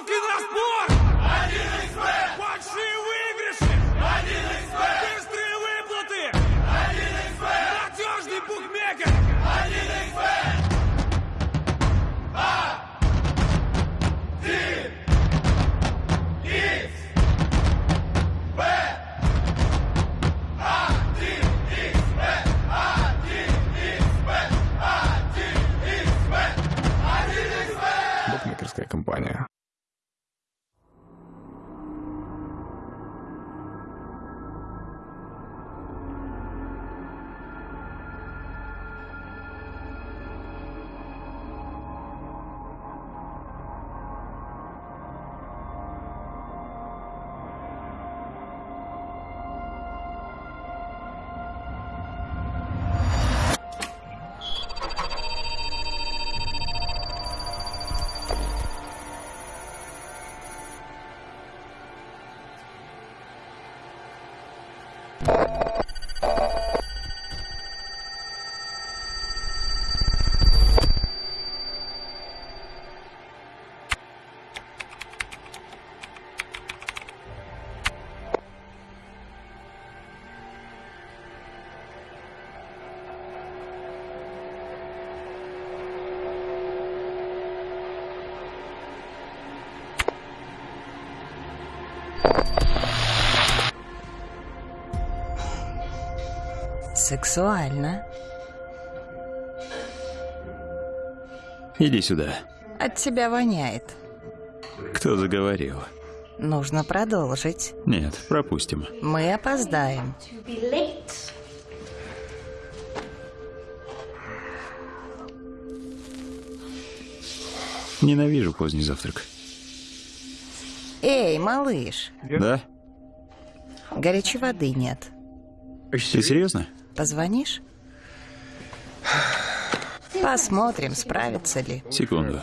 Ставки на спорт! 1xbet! Большие выигрыши! 1xbet! Быстрые выплаты! 1xbet! Надежный букмекер! 1xbet! Букмекерская компания. Сексуально. Иди сюда. От тебя воняет. Кто заговорил? Нужно продолжить. Нет, пропустим. Мы опоздаем. Ненавижу поздний завтрак. Эй, малыш, Да? горячей воды нет. Ты серьезно? Позвонишь? Посмотрим, справится ли. Секунду.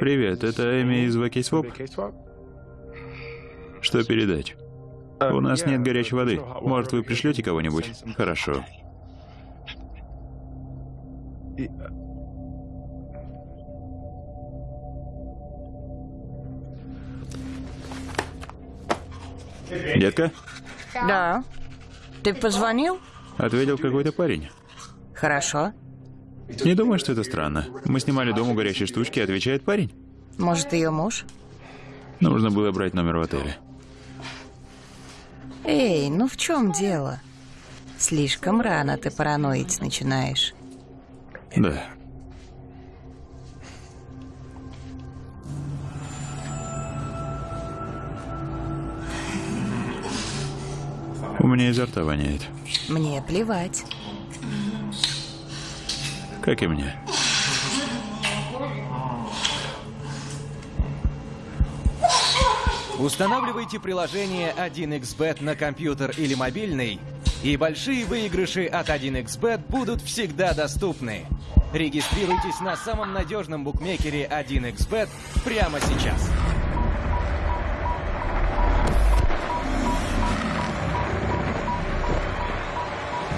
Привет, это Эми из Вакисвоп. Что передать? У нас нет горячей воды. Может, вы пришлете кого-нибудь? Хорошо. Детка? Да. Ты позвонил? Ответил какой-то парень. Хорошо. Не думаю, что это странно. Мы снимали дом у горячей штучки, отвечает парень. Может, ее муж? Нужно было брать номер в отеле. Эй, ну в чем дело? Слишком рано ты параноить начинаешь. Да. У меня изо рта воняет. Мне плевать. Как и мне. Устанавливайте приложение 1xbet на компьютер или мобильный, и большие выигрыши от 1xbet будут всегда доступны. Регистрируйтесь на самом надежном букмекере 1xbet прямо сейчас.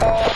Oh.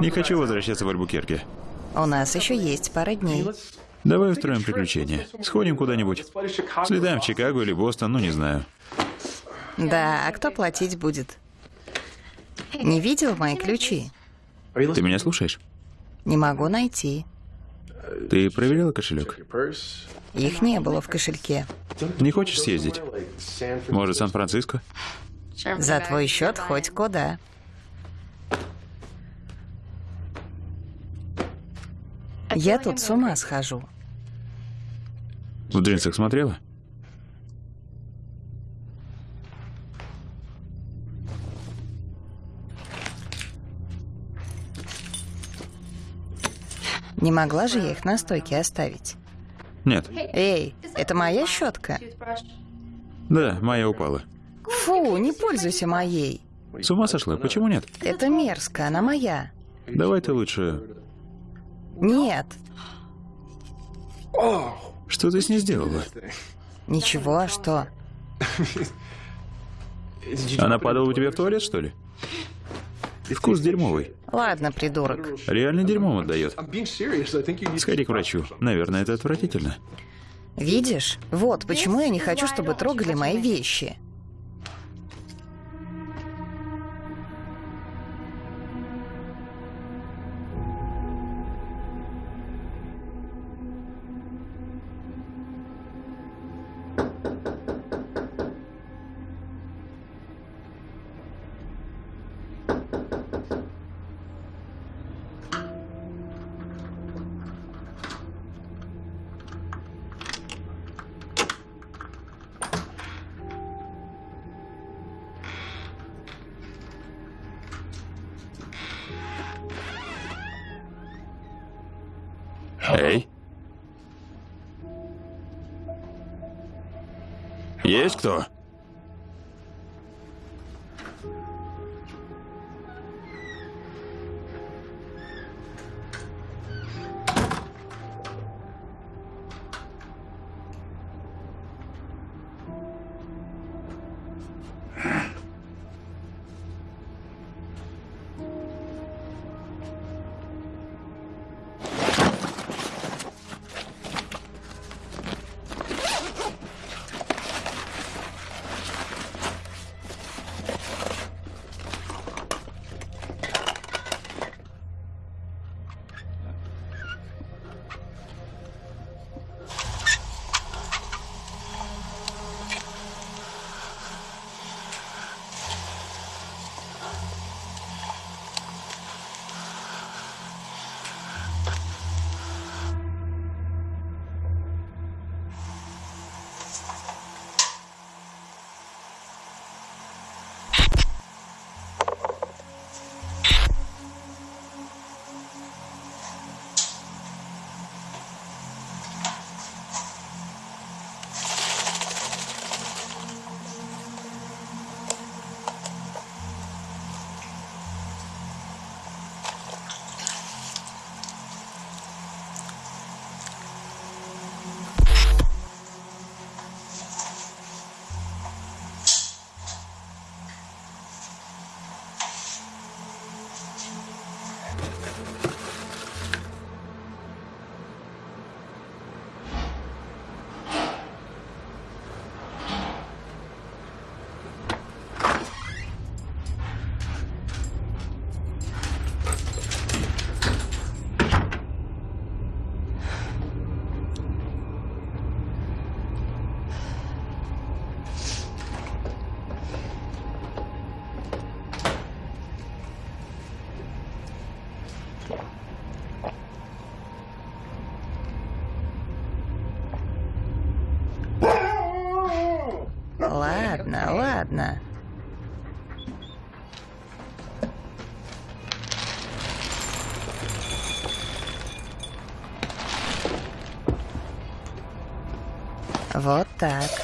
Не хочу возвращаться в Альбукерке. У нас еще есть пара дней. Давай устроим приключение. Сходим куда-нибудь. Слетаем в Чикаго или Бостон, ну не знаю. Да, а кто платить будет? Не видел мои ключи? Ты меня слушаешь? Не могу найти. Ты проверяла кошелек? Их не было в кошельке. Не хочешь съездить? Может, Сан-Франциско? За твой счет хоть куда. Я тут с ума схожу. В джинсах смотрела? Не могла же я их на стойке оставить. Нет. Эй, это моя щетка? Да, моя упала. Фу, не пользуйся моей. С ума сошла? Почему нет? Это мерзко, она моя. Давай ты лучше... Нет, Что ты с ней сделала? ничего, а что? Она падала у тебя в туалет, что ли? Вкус дерьмовый. Ладно, придурок. Реально дерьмом отдает. Сходи к врачу. Наверное, это отвратительно. Видишь? Вот почему я не хочу, чтобы трогали мои вещи. Кто? Ладно, ладно. Вот так.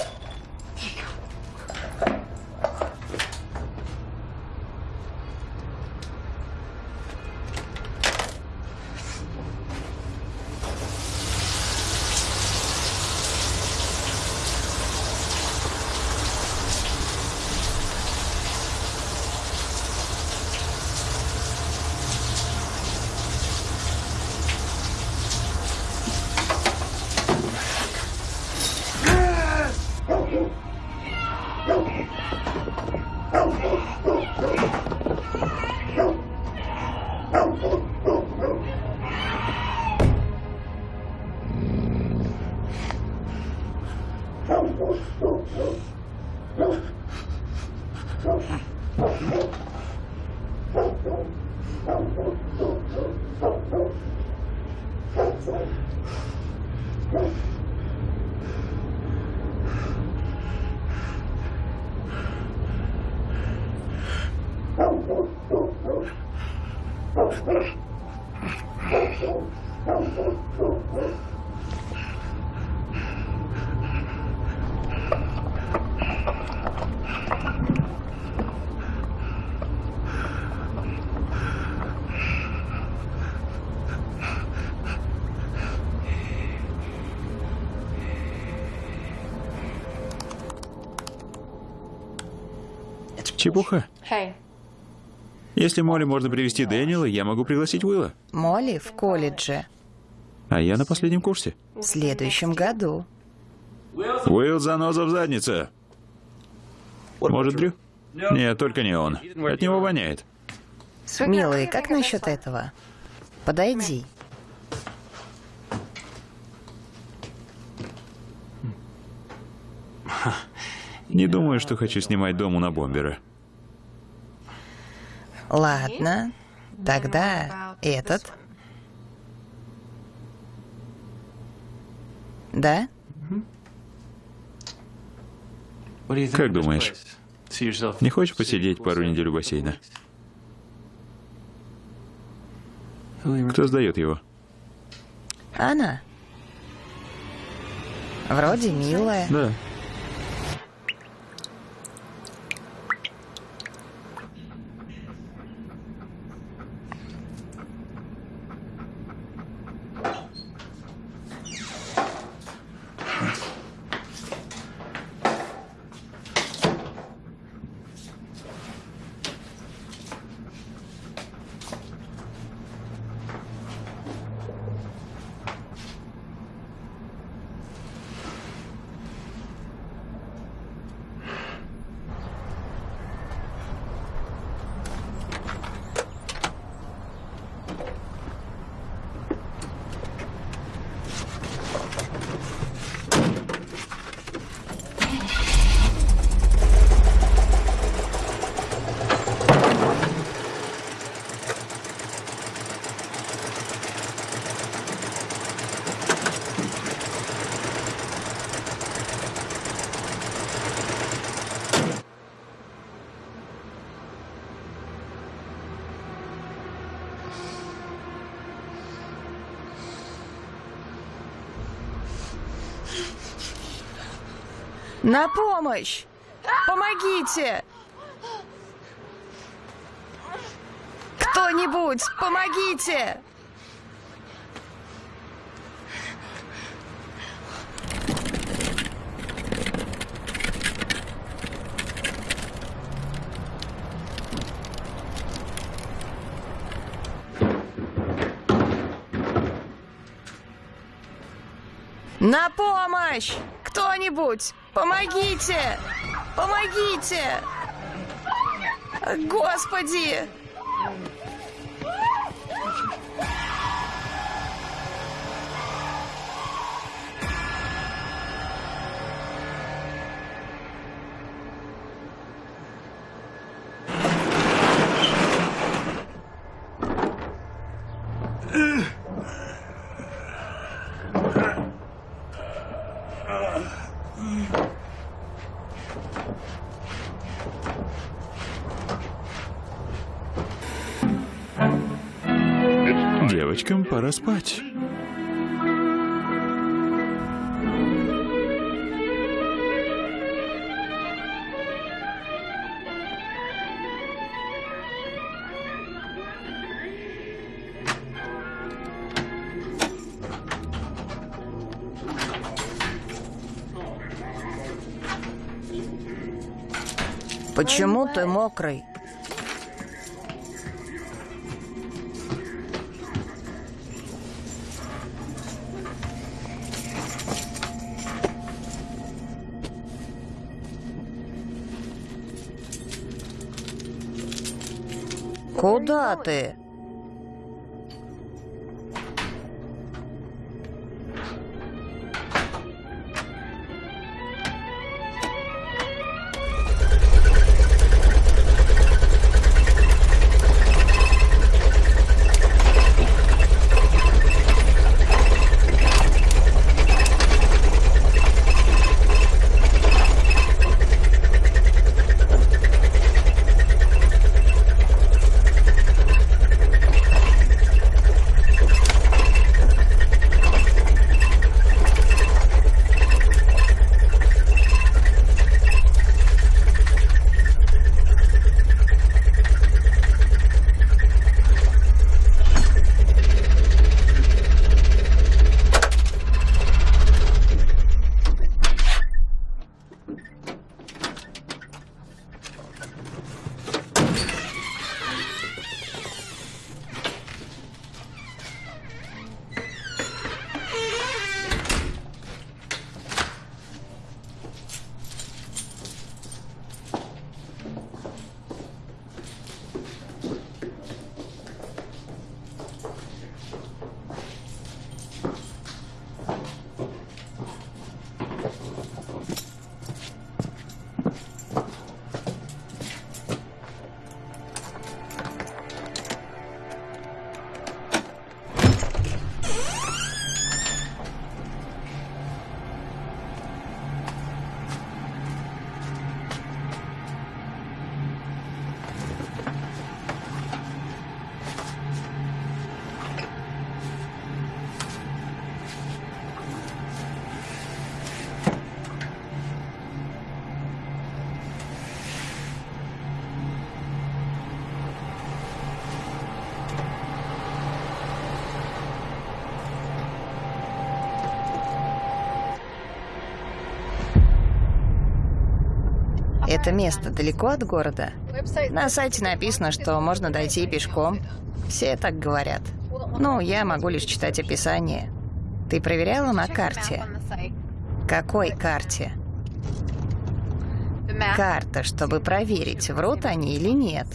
Чепуха. Если Молли можно привести Дэниела, я могу пригласить Уилла. Молли в колледже. А я на последнем курсе. В следующем году. Уилл заноза в заднице. Может, Дрю? Нет, только не он. От него воняет. Милый, как насчет этого? Подойди. Не думаю, что хочу снимать дом у на бомбера. Ладно, тогда этот. Да? Как думаешь, не хочешь посидеть пару недель у бассейна? Кто сдает его? Она. Вроде милая. Да. На помощь! Помогите! Кто-нибудь, помогите! На помощь! Кто-нибудь! Помогите! Помогите! Господи! Девочкам пора спать. Почему ты мокрый? Куда ты? Это место далеко от города? На сайте написано, что можно дойти пешком. Все так говорят. Ну, я могу лишь читать описание. Ты проверяла на карте? Какой карте? Карта, чтобы проверить, врут они или нет.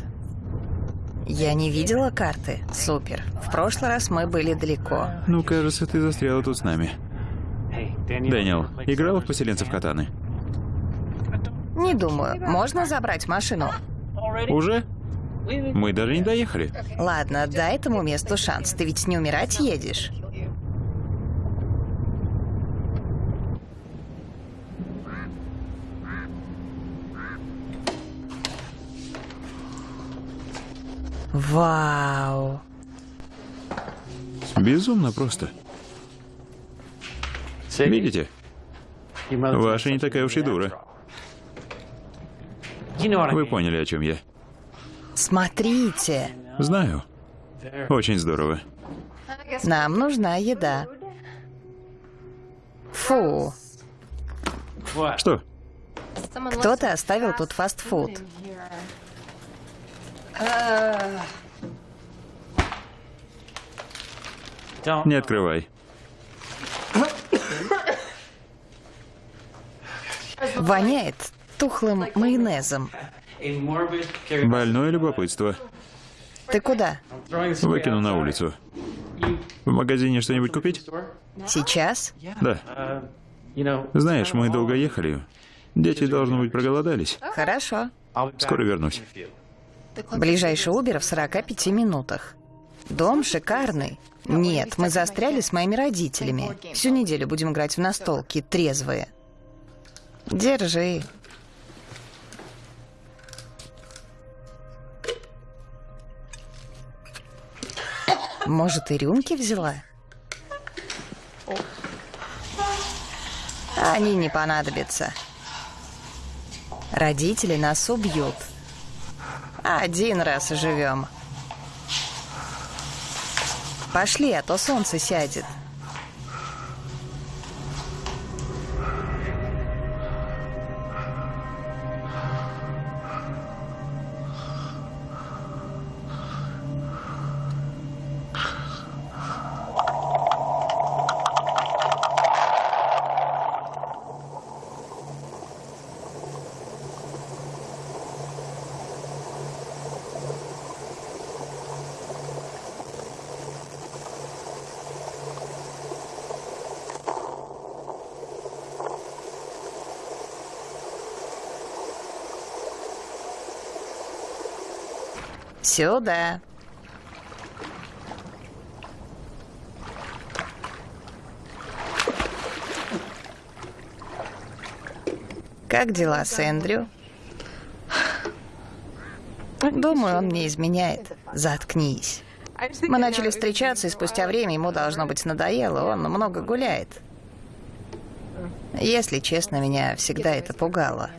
Я не видела карты. Супер. В прошлый раз мы были далеко. Ну, кажется, ты застряла тут с нами. Дэниел, играла в поселенцев Катаны? Не думаю. Можно забрать машину? Уже? Мы даже не доехали. Ладно, дай этому месту шанс. Ты ведь не умирать едешь. Вау. Безумно просто. Видите? Ваша не такая уж и дура. Вы поняли, о чем я. Смотрите. Знаю. Очень здорово. Нам нужна еда. Фу. Что? Кто-то оставил тут фастфуд. Не открывай. Воняет тухлым майонезом. Больное любопытство. Ты куда? Выкину на улицу. В магазине что-нибудь купить? Сейчас? Да. Знаешь, мы долго ехали. Дети, должно быть, проголодались. Хорошо. Скоро вернусь. Ближайший Убер в 45 минутах. Дом шикарный. Нет, мы застряли с моими родителями. Всю неделю будем играть в настолки, трезвые. Держи. Может, и рюмки взяла? Они не понадобятся. Родители нас убьют. Один раз живем. Пошли, а то солнце сядет. Сюда. Как дела с Эндрю? Думаю, он мне изменяет. Заткнись. Мы начали встречаться, и спустя время ему, должно быть, надоело. Он много гуляет. Если честно, меня всегда это пугало.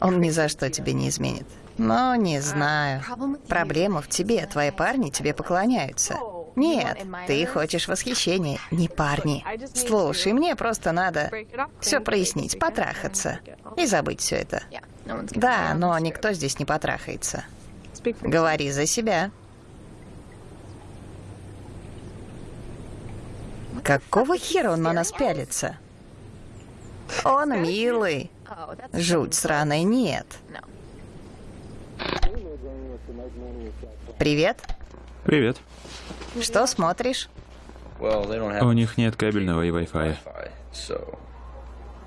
Он ни за что тебе не изменит. Но не знаю. Проблема в тебе. Твои парни тебе поклоняются. Нет, ты хочешь восхищения, не парни. Слушай, мне просто надо все прояснить, потрахаться и забыть все это. Да, но никто здесь не потрахается. Говори за себя. Какого хера он на нас пялится? Он милый. Жуть сраная нет. Привет. Привет. Что смотришь? У них нет кабельного и Wi-Fi.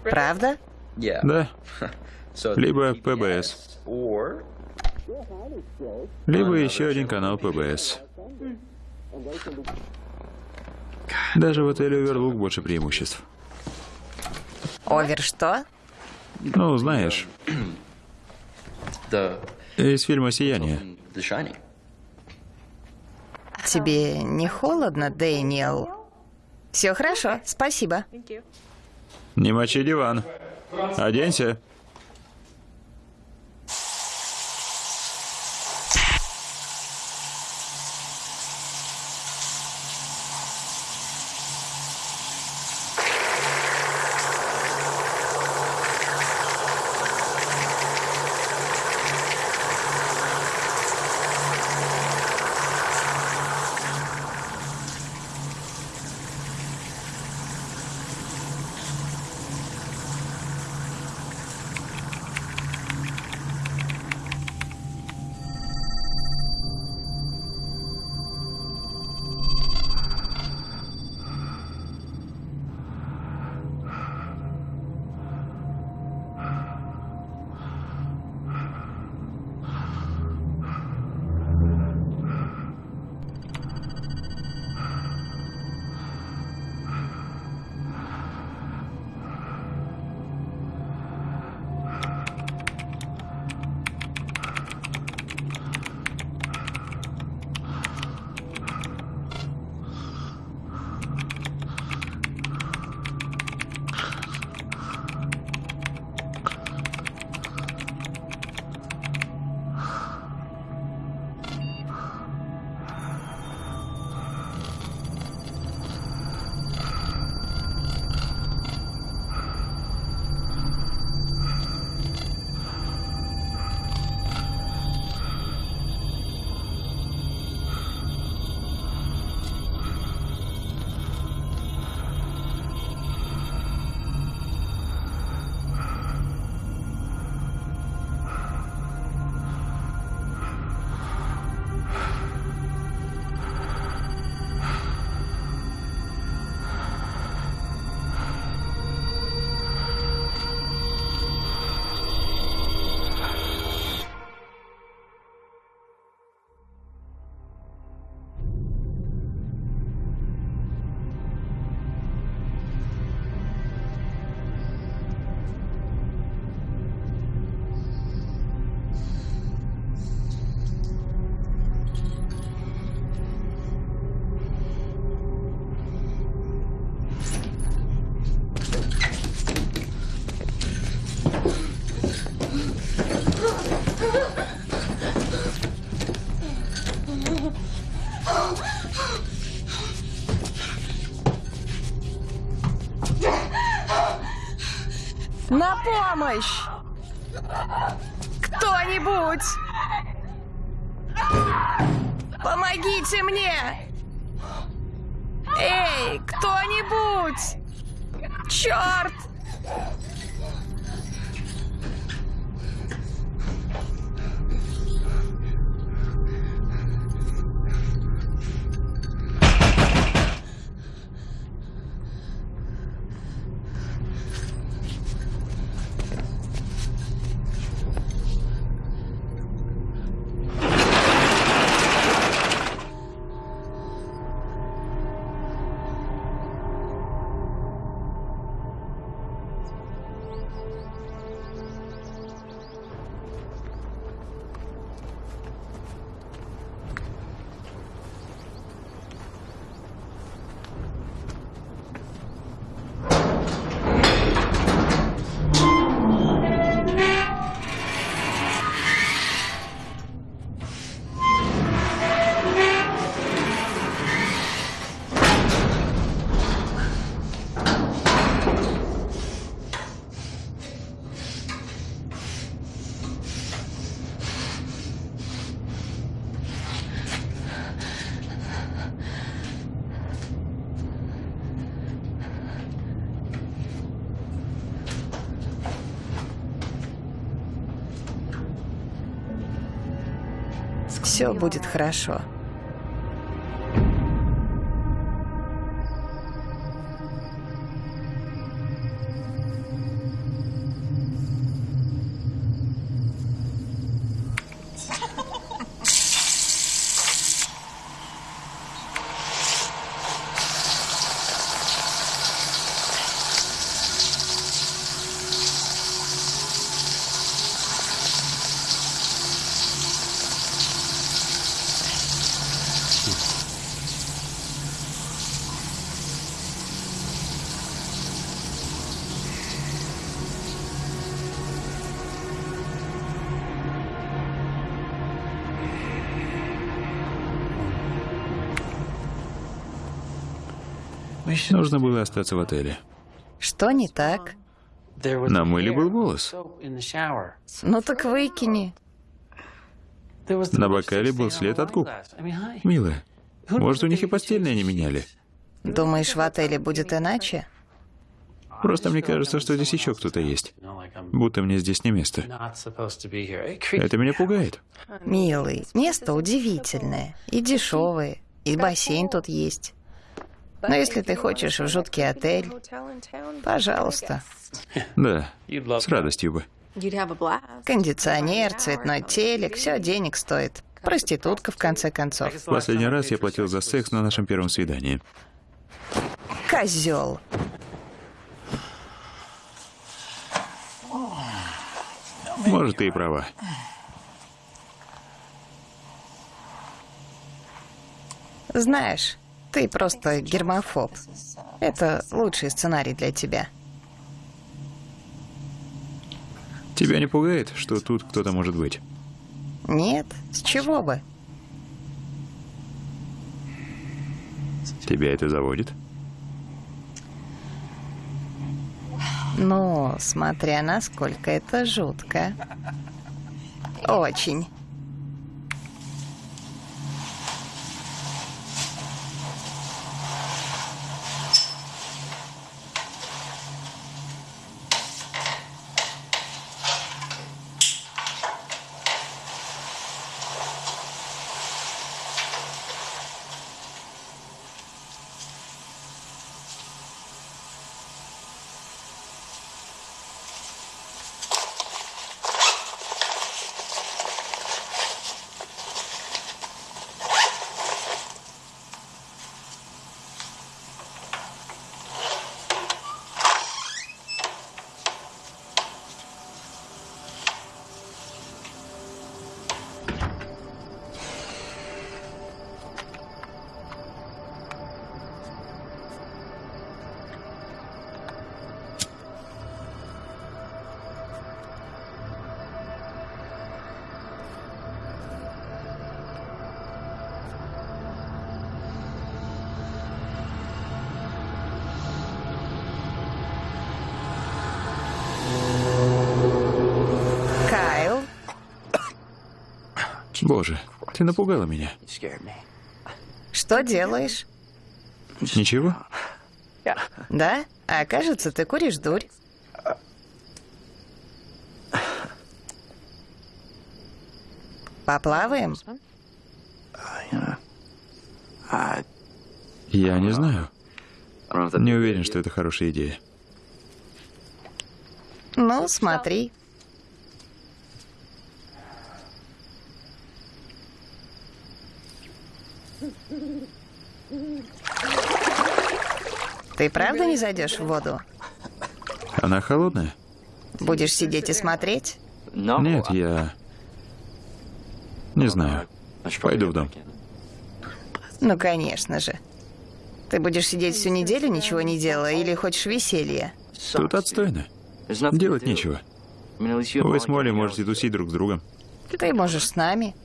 Правда? Да. Либо ПБС. Либо еще один канал ПБС. Даже в отеле Оверлук больше преимуществ. Овер что? Ну, знаешь, из фильма «Сияние». Тебе не холодно, Дэниел? Все хорошо, спасибо. Не мочи диван. Оденься. На Все будет хорошо. Нужно было остаться в отеле. Что не так? На мыле был волос. Ну так выкини. На бокале был след от губ. Милая, может, у них и постельное не меняли? Думаешь, в отеле будет иначе? Просто мне кажется, что здесь еще кто-то есть. Будто мне здесь не место. Это меня пугает. Милый, место удивительное. И дешевое. И бассейн тут есть. Но если ты хочешь в жуткий отель, пожалуйста. Да, с радостью бы. Кондиционер, цветной телек, все денег стоит. Проститутка, в конце концов. Последний раз я платил за секс на нашем первом свидании. Козел. Может, ты и права. Знаешь, ты просто гермофоб. Это лучший сценарий для тебя. Тебя не пугает, что тут кто-то может быть? Нет, с чего бы? Тебя это заводит? Ну, смотря насколько это жутко. Очень. Боже, ты напугала меня. Что делаешь? Ничего? Да? А кажется, ты куришь дурь. Поплаваем? Я не знаю. Не уверен, что это хорошая идея. Ну, смотри. Ты правда не зайдешь в воду? Она холодная? Будешь сидеть и смотреть? Нет, я... Не знаю. Пойду в дом. Ну, конечно же. Ты будешь сидеть всю неделю, ничего не делая, или хочешь веселья? Тут отстойно. Делать нечего. Вы с Молли можете тусить друг с другом. Ты можешь с нами.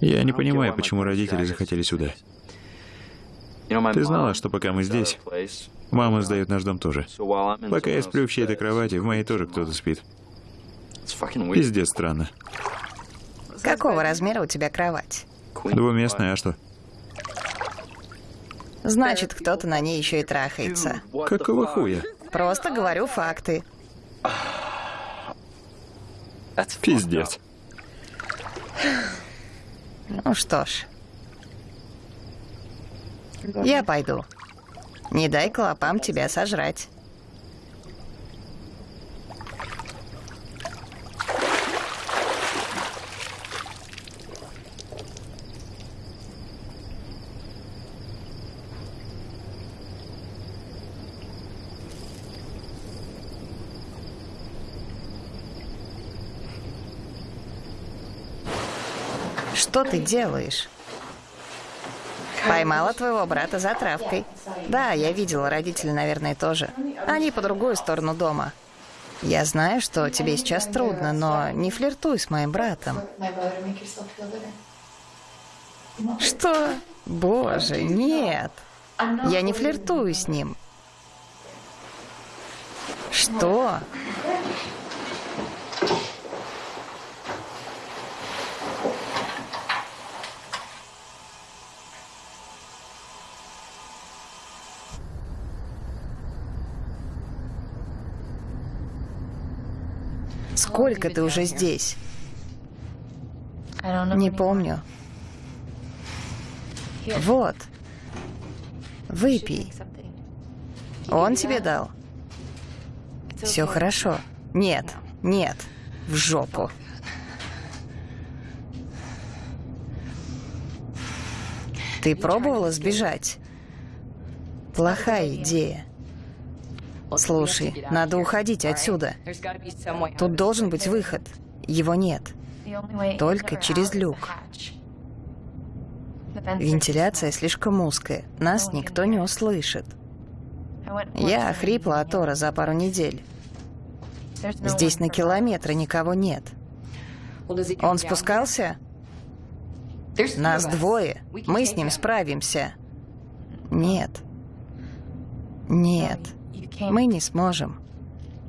Я не понимаю, почему родители захотели сюда. Ты знала, что пока мы здесь, мама сдает наш дом тоже. Пока я сплю в чьей-то кровати, в моей тоже кто-то спит. Пиздец странно. Какого размера у тебя кровать? Двуместная, а что? Значит, кто-то на ней еще и трахается. Какого хуя? Просто говорю факты. Пиздец. Ну что ж. Я пойду. Не дай клопам тебя сожрать. Что ты делаешь? Поймала твоего брата за травкой. Да, я видела, родители, наверное, тоже. Они по другую сторону дома. Я знаю, что тебе сейчас трудно, но не флиртуй с моим братом. Что? Боже, нет. Я не флиртую с ним. Что? Сколько ты уже здесь? Не помню. Вот. Выпей. Он тебе дал? Все хорошо. Нет, нет. В жопу. Ты пробовала сбежать? Плохая идея. Слушай, надо уходить отсюда. Тут должен быть выход. Его нет. Только через люк. Вентиляция слишком узкая. Нас никто не услышит. Я охрипла от Тора за пару недель. Здесь на километры никого нет. Он спускался? Нас двое. Мы с ним справимся. Нет. Нет. Мы не сможем.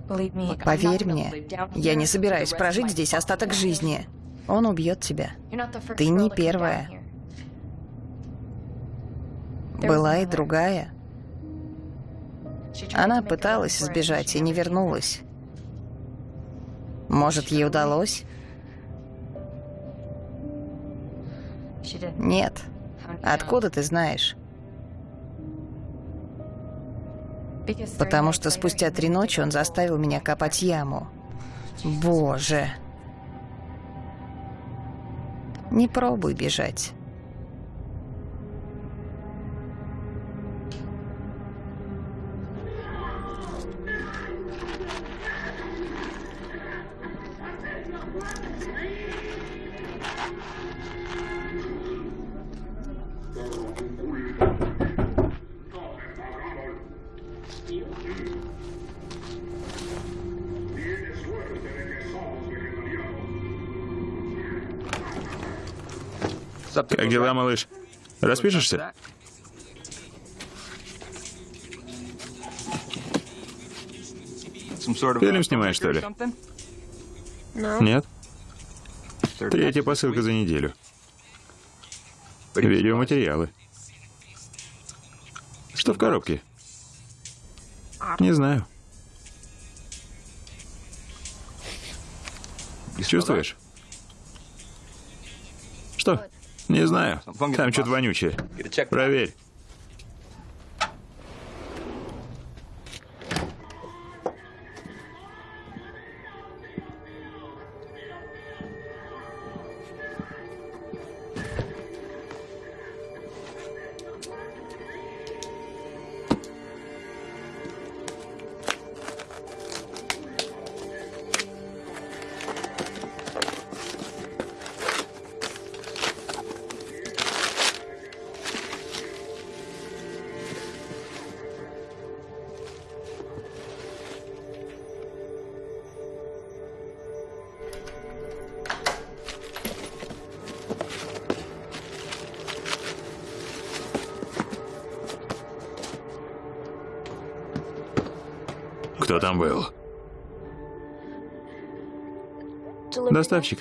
Поверь мне, я не собираюсь прожить здесь остаток жизни. Он убьет тебя. Ты не первая. Была и другая. Она пыталась сбежать и не вернулась. Может, ей удалось? Нет. Откуда ты знаешь? Потому что спустя три ночи он заставил меня копать яму. Боже. Не пробуй бежать. Дела, малыш? Распишешься? Фильм снимаешь, что ли? Нет? Третья посылка за неделю. Видеоматериалы. Что в коробке? Не знаю. Чувствуешь? Что? Не знаю. Там что-то вонючее. Проверь. Был? Доставщик.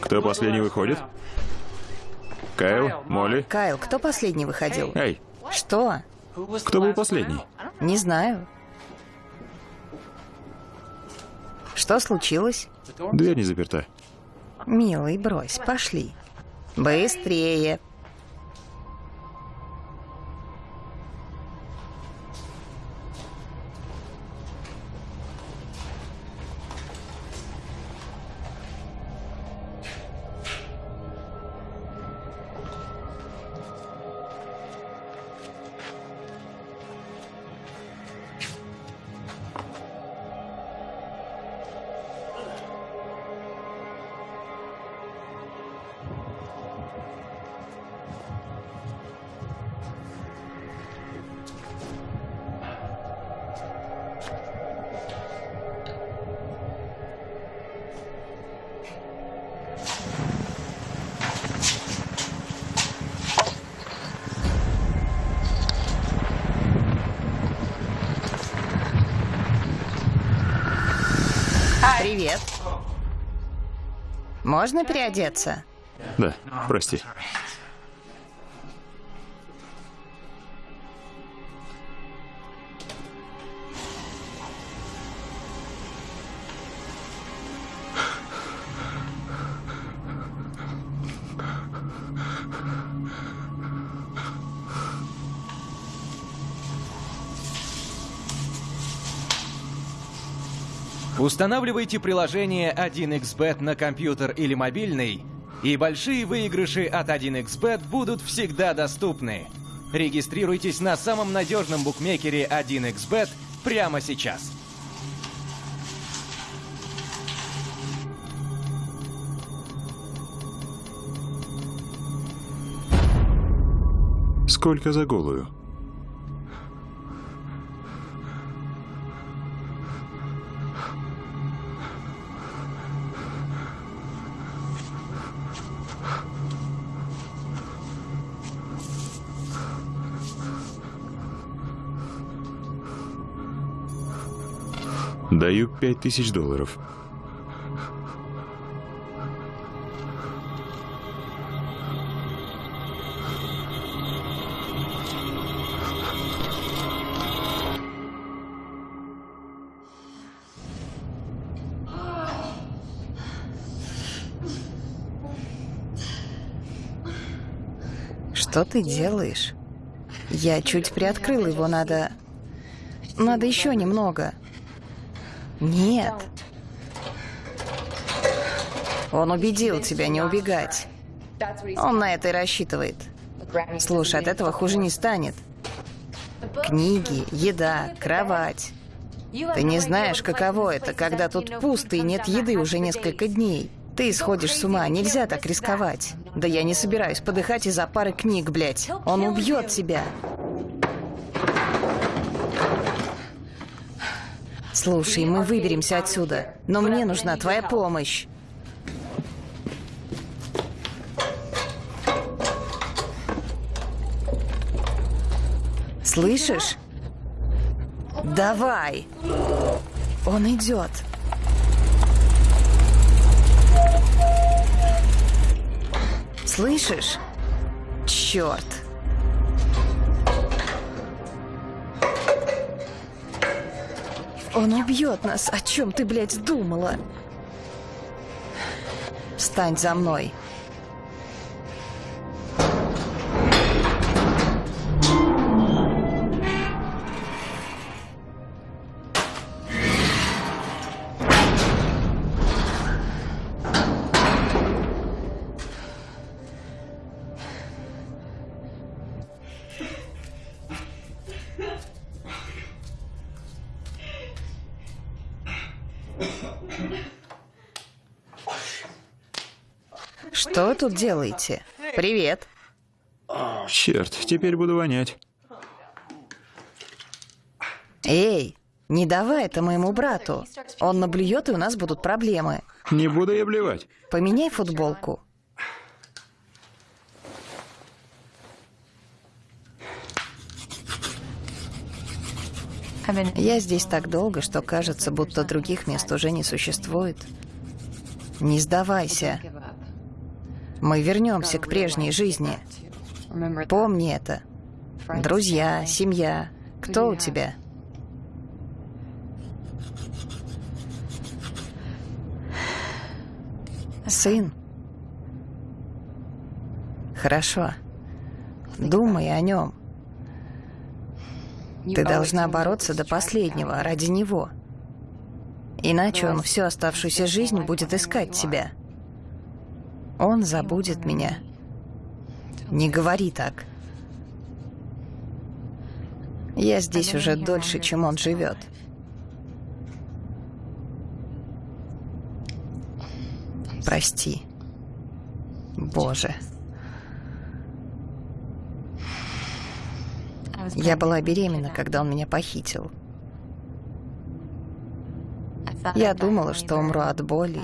Кто последний выходит? Кайл? Молли? Кайл, кто последний выходил? Эй, Что? кто был последний? Не знаю. Что случилось? Дверь не заперта. Милый, брось, пошли. Быстрее. Можно переодеться? Да, прости. Устанавливайте приложение 1xBet на компьютер или мобильный, и большие выигрыши от 1xBet будут всегда доступны. Регистрируйтесь на самом надежном букмекере 1xBet прямо сейчас. Сколько за голую? Даю пять тысяч долларов. Что ты делаешь? Я чуть приоткрыл его, надо... Надо еще немного. Нет. Он убедил тебя не убегать. Он на это и рассчитывает. Слушай, от этого хуже не станет. Книги, еда, кровать. Ты не знаешь, каково это, когда тут пусто и нет еды уже несколько дней. Ты сходишь с ума, нельзя так рисковать. Да я не собираюсь подыхать из-за пары книг, блядь. Он убьет тебя. Слушай, мы выберемся отсюда, но мне нужна твоя помощь. Слышишь? Давай. Он идет. Слышишь? Черт. Он убьет нас. О чем ты, блядь, думала? Встань за мной. Тут делаете? Привет. Черт, теперь буду вонять. Эй, не давай это моему брату. Он наблюет, и у нас будут проблемы. Не буду я блевать. Поменяй футболку. Я здесь так долго, что кажется, будто других мест уже не существует. Не сдавайся. Мы вернемся к прежней жизни. Помни это. Друзья, семья. Кто у тебя? Сын. Хорошо. Думай о нем. Ты должна бороться до последнего ради него. Иначе он всю оставшуюся жизнь будет искать тебя. Он забудет меня. Не говори так. Я здесь уже дольше, чем он живет. Прости. Боже. Я была беременна, когда он меня похитил. Я думала, что умру от боли.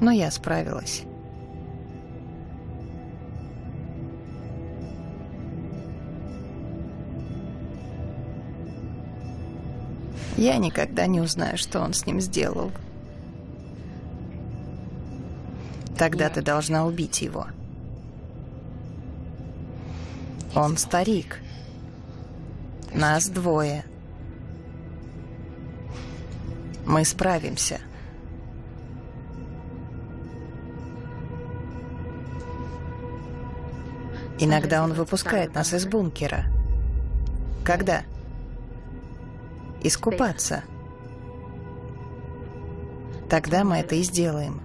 Но я справилась. Я никогда не узнаю, что он с ним сделал. Тогда ты должна убить его. Он старик. Нас двое. Мы справимся. Иногда он выпускает нас из бункера. Когда? Искупаться. Тогда мы это и сделаем.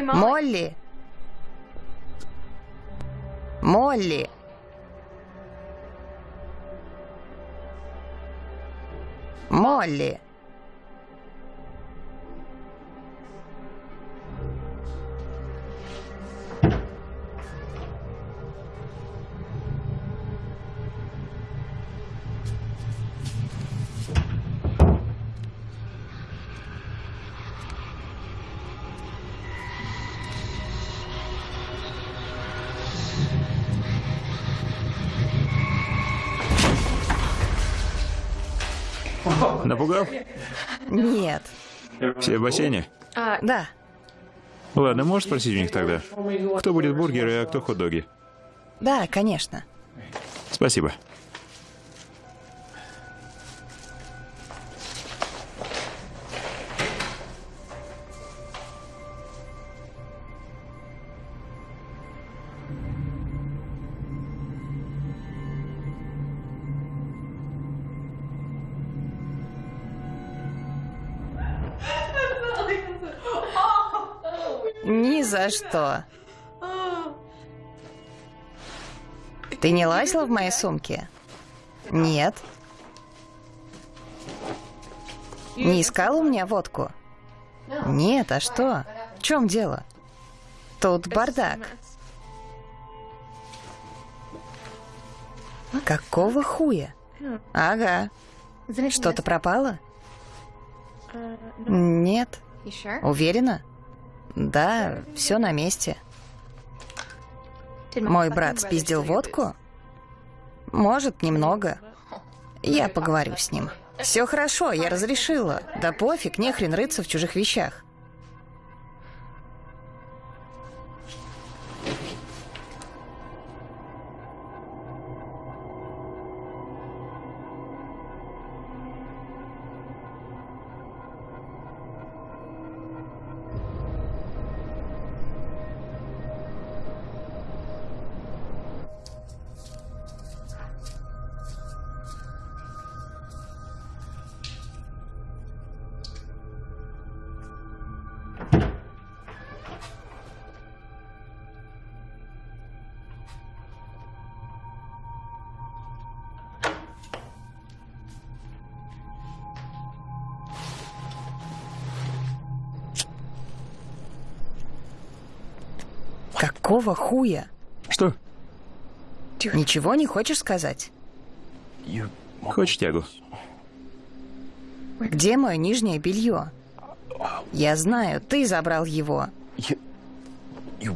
Молли! Молли! Молли! Напугал? Нет. Все в бассейне? Да. Ладно, можешь спросить у них тогда? Кто будет бургеры, а кто хот-доги? Да, конечно. Спасибо. Что. Ты не лазила в моей сумке? Нет. Не искала у меня водку? Нет, а что? В чем дело? Тут бардак. Какого хуя? Ага. Что-то пропало? Нет. Уверена? Да, все на месте. Мой брат спиздил водку? Может, немного. Я поговорю с ним. Все хорошо, я разрешила. Да пофиг, не хрен рыться в чужих вещах. Какого хуя? Что? Ничего не хочешь сказать? Хочешь тягу? Где мое нижнее белье? Я знаю, ты забрал его.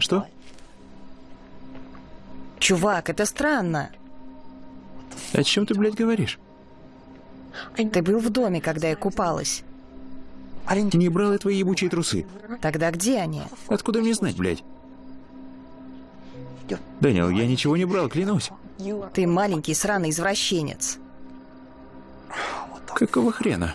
Что? Чувак, это странно. О чем ты, блядь, говоришь? Ты был в доме, когда я купалась. Не брал я твои ебучие трусы. Тогда где они? Откуда мне знать, блядь? Дэниел, я ничего не брал, клянусь. Ты маленький сраный извращенец. Какого хрена?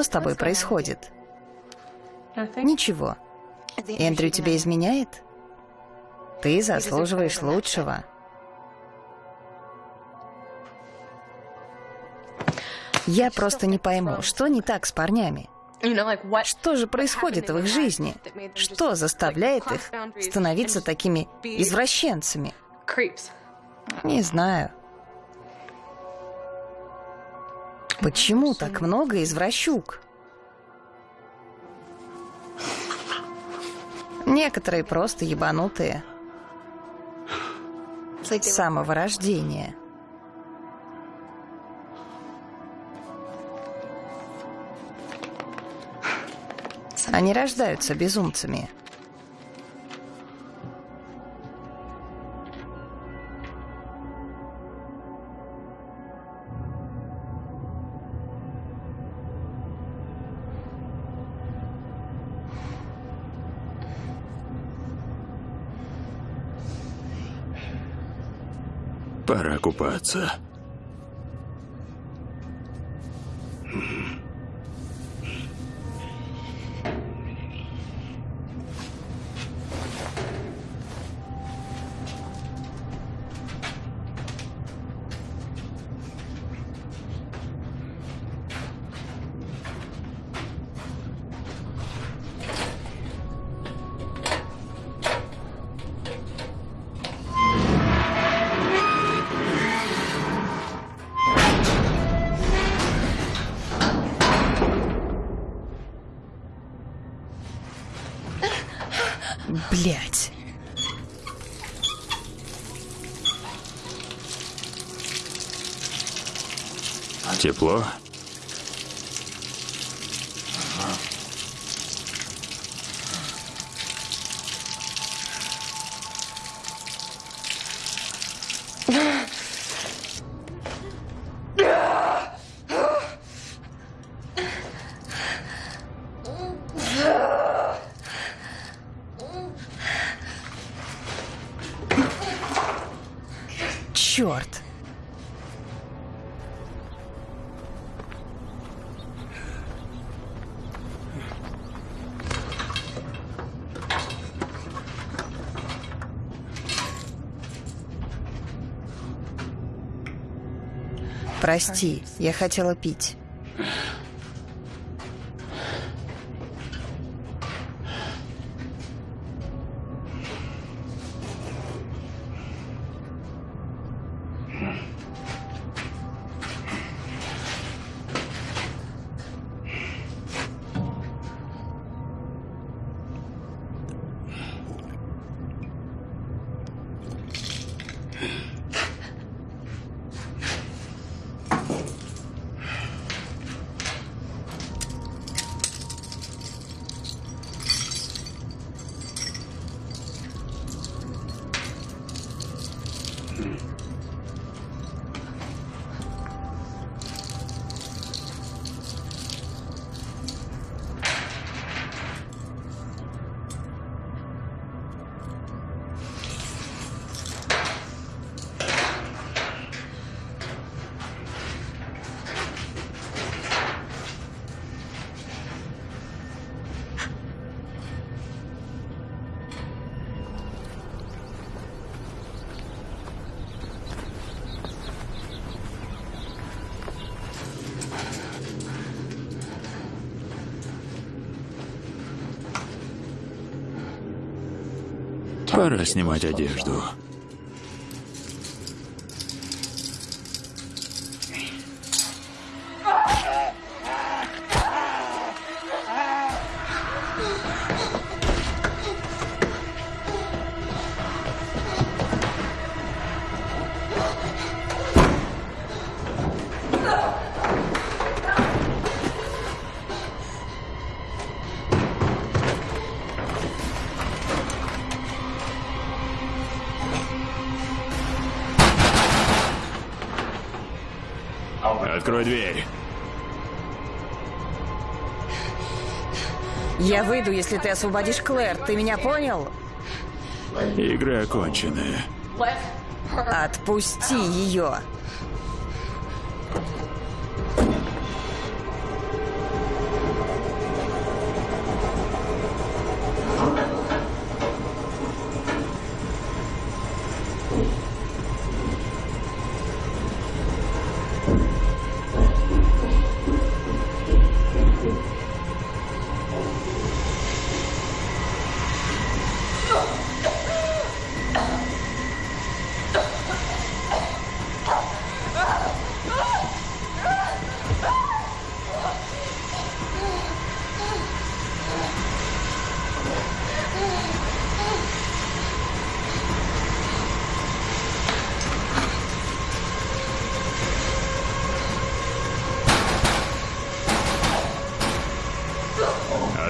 Что с тобой происходит? Ничего. Эндрю тебя изменяет? Ты заслуживаешь лучшего. Я просто не пойму, что не так с парнями? Что же происходит в их жизни? Что заставляет их становиться такими извращенцами? Не знаю. Почему так много извращук? Некоторые просто ебанутые. С самого рождения. Они рождаются безумцами. Пора купаться. Прости, я хотела пить. Пора снимать одежду. Выйду, если ты освободишь Клэр. Ты меня понял? Игры окончены. Отпусти ее.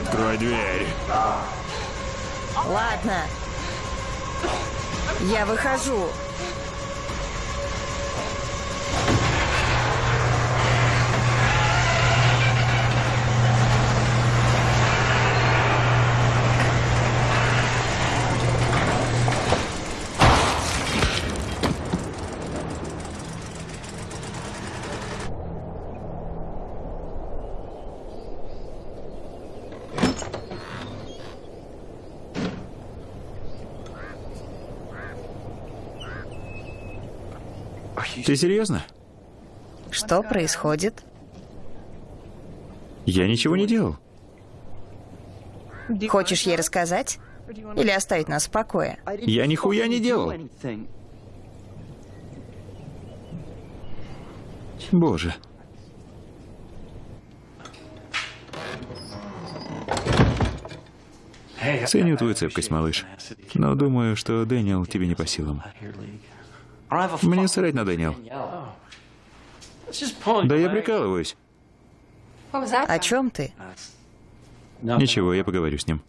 Открой дверь. Ладно. Я выхожу. Ты серьезно? Что происходит? Я ничего не делал. Хочешь ей рассказать? Или оставить нас в покое? Я нихуя не делал. Боже. Ценю твою цепкость, малыш. Но думаю, что Дэниел тебе не по силам. Мне срать на Дэниел. Да я прикалываюсь. О чем ты? Ничего, я поговорю с ним.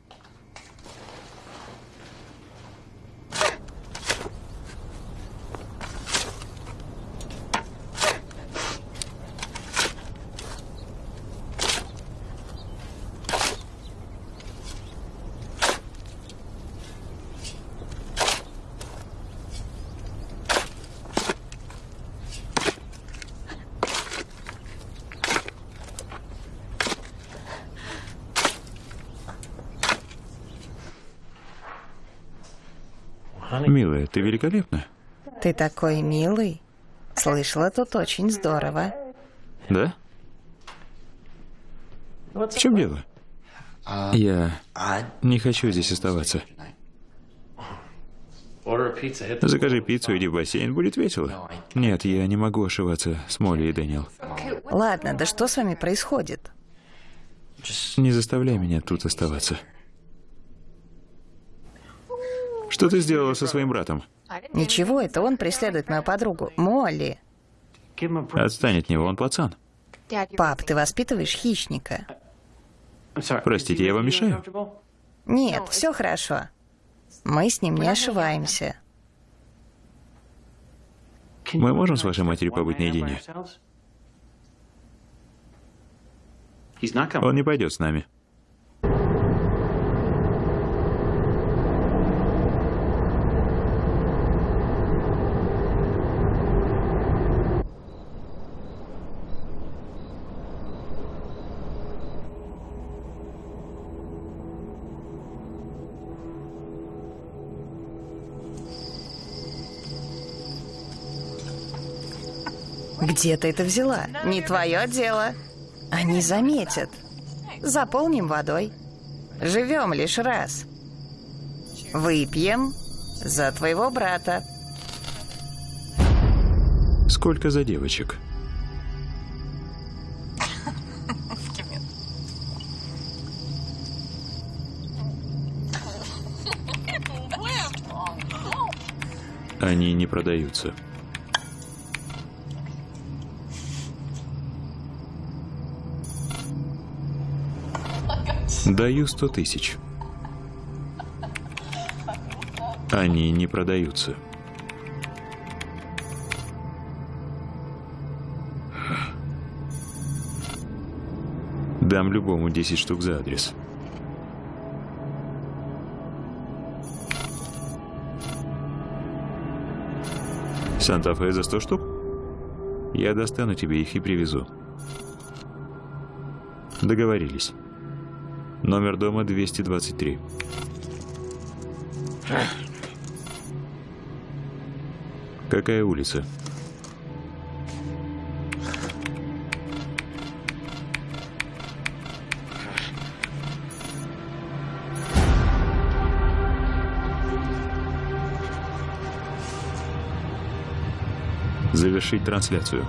Милая, ты великолепна. Ты такой милый. Слышала, тут очень здорово. Да? В чем дело? Я не хочу здесь оставаться. Закажи пиццу, иди в бассейн, будет весело. Нет, я не могу ошиваться с Молли и Дэниел. Ладно, да что с вами происходит? Не заставляй меня тут оставаться. Что ты сделала со своим братом? Ничего, это он преследует мою подругу, Молли. Отстань от него, он пацан. Пап, ты воспитываешь хищника. Простите, я вам мешаю? Нет, все хорошо. Мы с ним не ошиваемся. Мы можем с вашей матерью побыть наедине? Он не пойдет с нами. Где ты это взяла? Не твое дело. Они заметят. Заполним водой. Живем лишь раз. Выпьем за твоего брата. Сколько за девочек? Они не продаются. Даю сто тысяч. Они не продаются. Дам любому 10 штук за адрес. Санта-Фе за 100 штук? Я достану тебе их и привезу. Договорились. Номер дома 223. Какая улица? Завершить трансляцию.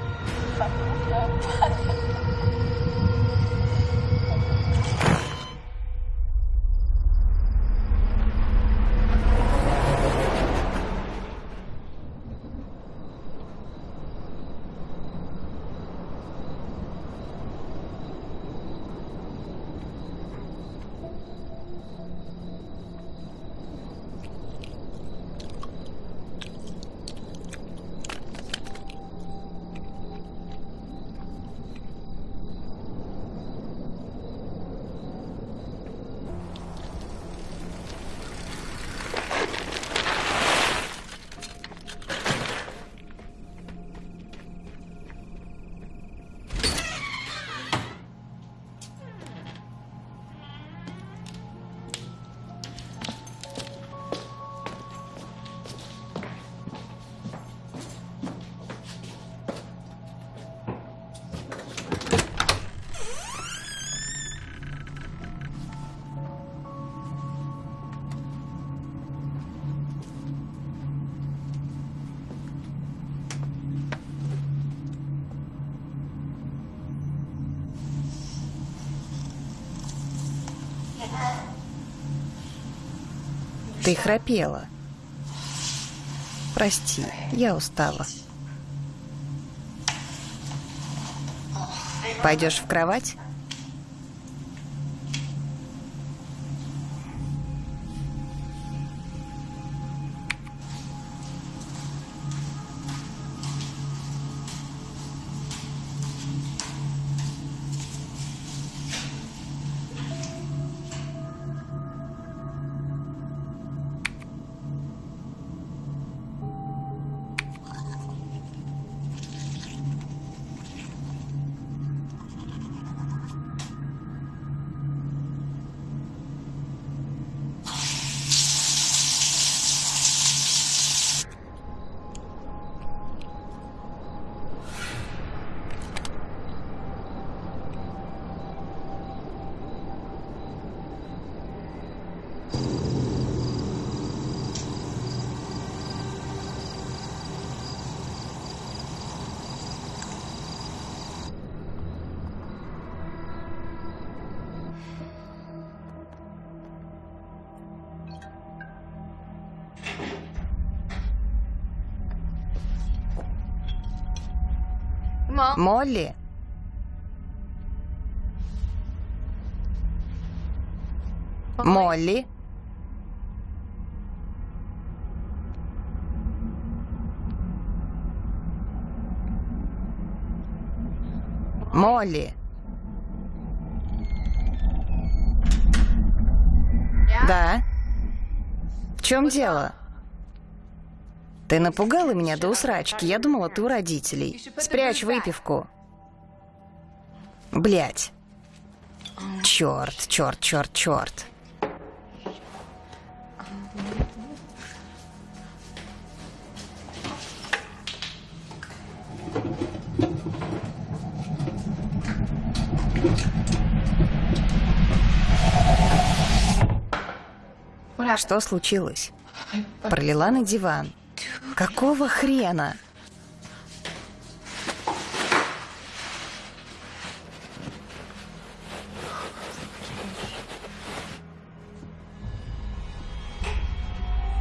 Ты храпела. Прости, я устала. Пойдешь в кровать? Молли? Молли? Молли? Да? В чем дело? Ты напугала меня до усрачки. Я думала, ты у родителей. Спрячь выпивку. Блять. Черт, черт, черт, черт. Что случилось? Пролила на диван. Какого хрена?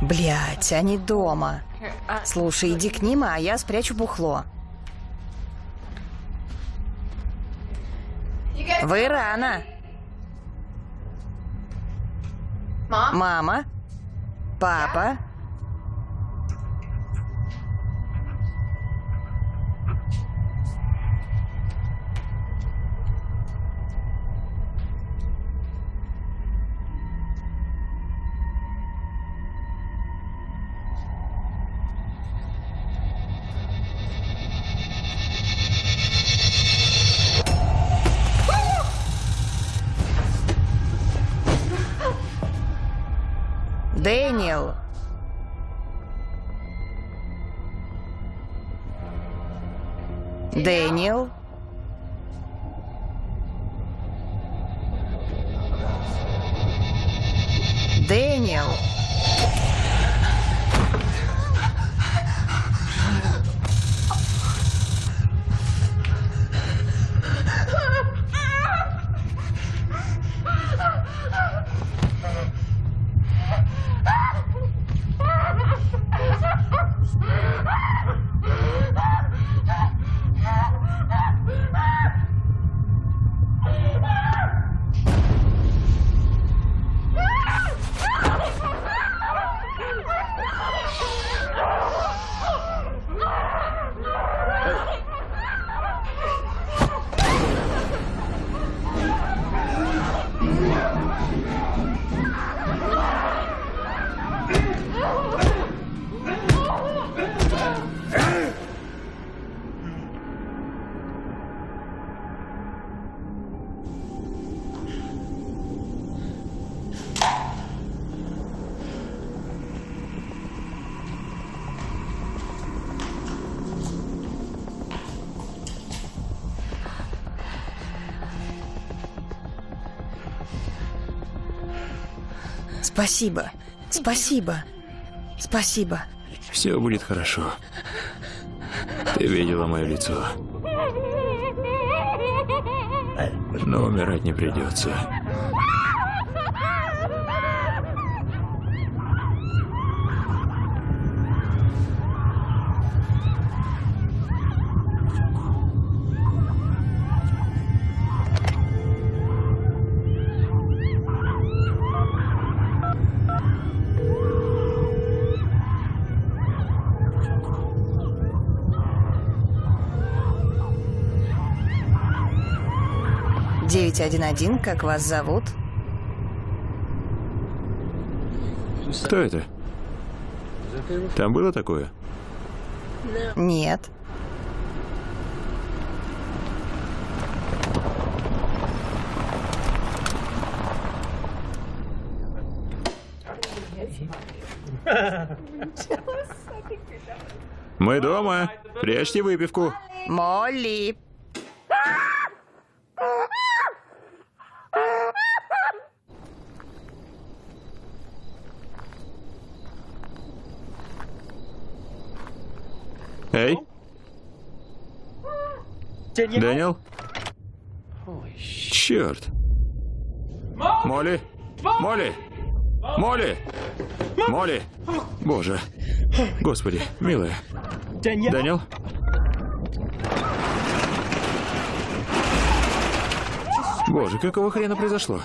Блять, они дома. Слушай, иди к ним, а я спрячу бухло. Вы рано. Мама? Папа? Дэниел. Спасибо. Спасибо. Спасибо. Все будет хорошо. Ты видела мое лицо. Но умирать не придется. 911, как вас зовут? Кто это? Там было такое? Нет. Мы дома. Прячьте выпивку. Молли. Эй. Дэниел? Черт. Молли? Молли? Молли? Молли? Боже. Господи, милая. Дэниел? Боже, какого хрена произошло?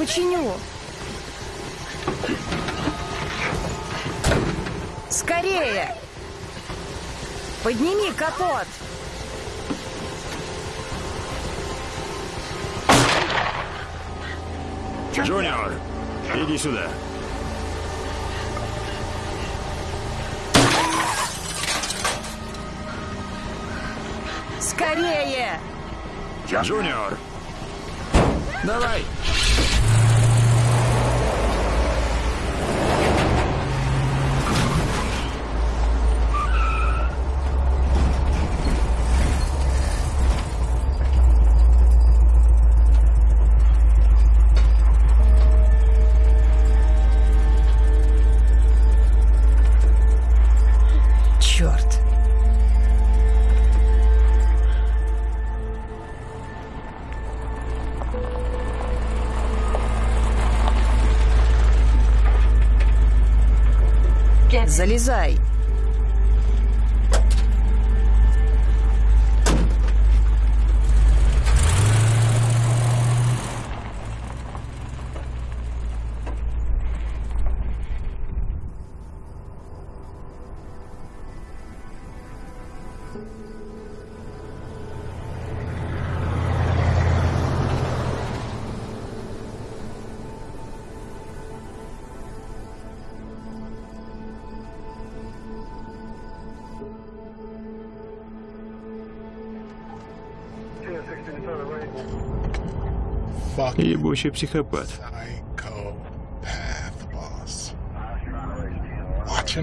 Починю. Скорее! Подними капот! Джуниор, иди сюда. Скорее! Джуниор! Залезай. Ебучий психопат.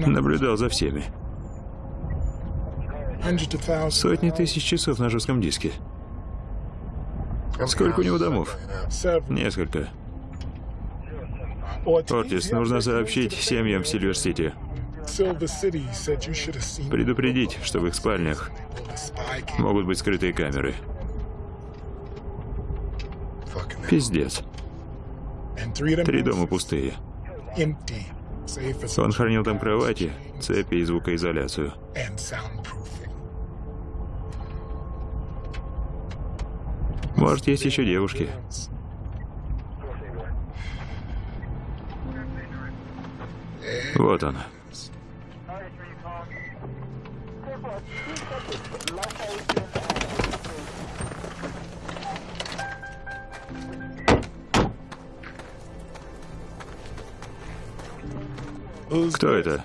Наблюдал за всеми. Сотни тысяч часов на жестком диске. Сколько у него домов? Несколько. Ортис, нужно сообщить семьям Сильвер-Сити. Предупредить, что в их спальнях могут быть скрытые камеры. Пиздец. Три дома пустые. Он хранил там кровати, цепи и звукоизоляцию. Может, есть еще девушки. Вот она. Кто это?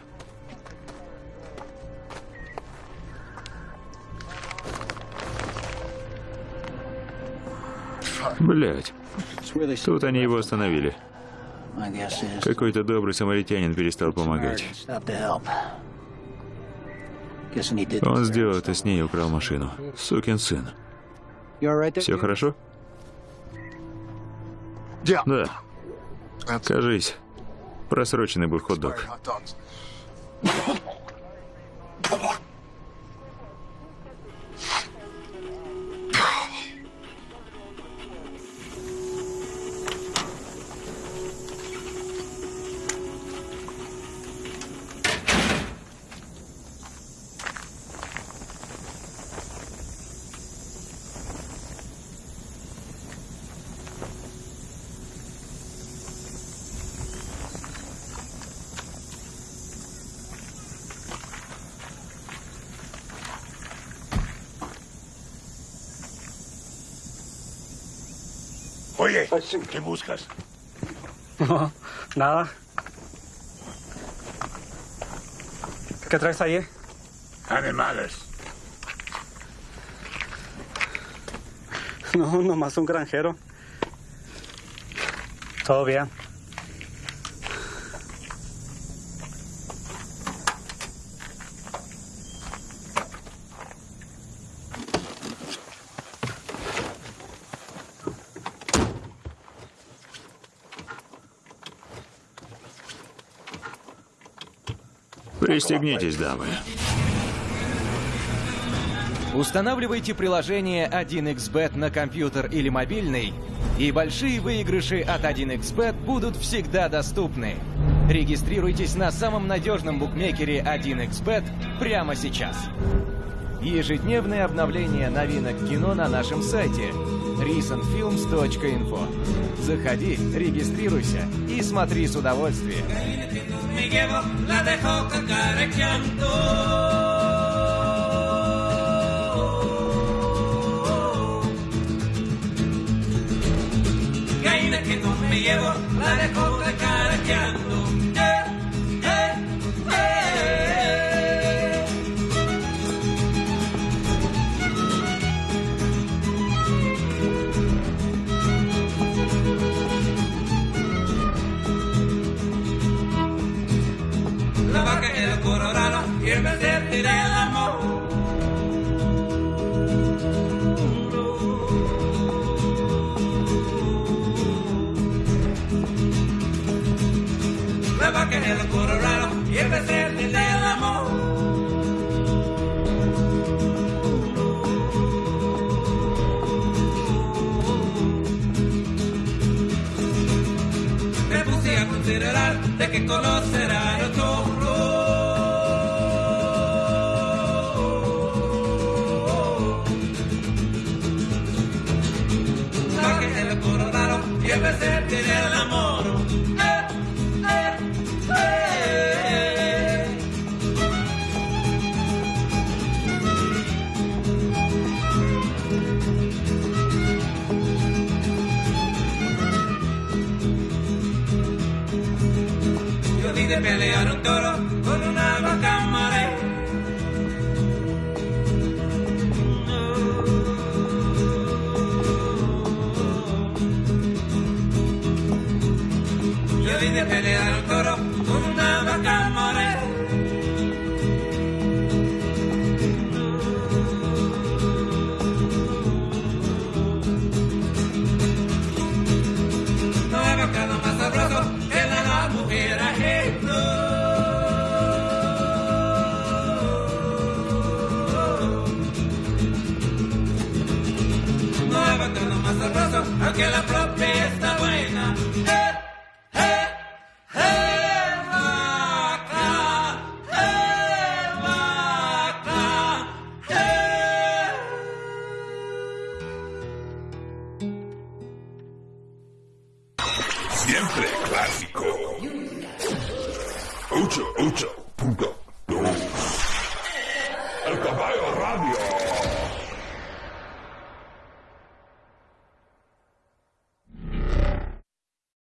Блять. Тут они его остановили. Какой-то добрый самаритянин перестал помогать. Он сделал это с ней и украл машину. Сукин сын. Все хорошо? Да. Кажись, просроченный был хот-дог. ¿Qué buscas? No, nada. ¿Qué traes ahí? Animales. No, nomás un granjero. Todo bien. Пристегнитесь, дамы. Устанавливайте приложение 1xBet на компьютер или мобильный, и большие выигрыши от 1xBet будут всегда доступны. Регистрируйтесь на самом надежном букмекере 1xBet прямо сейчас. Ежедневное обновление новинок кино на нашем сайте recentfilms.info. Заходи, регистрируйся и смотри с удовольствием. Me llevo, la dejo cacarequeando. Que no me llevo, la dejo cacarequeando. que conocerán otro y empecé a tener el amor. Doro.